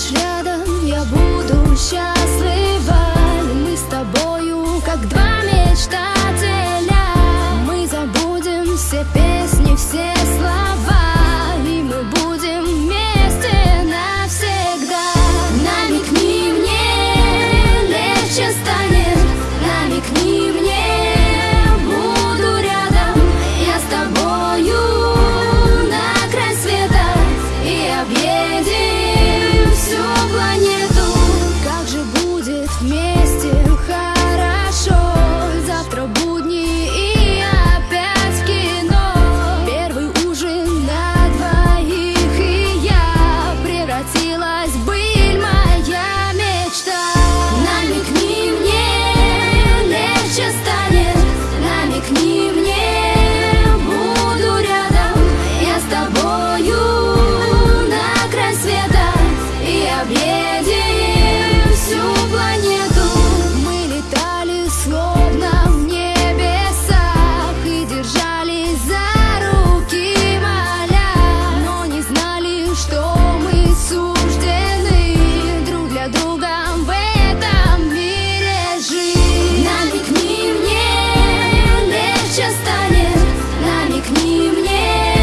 станешь рядом, я буду счастлива будет к ним нет.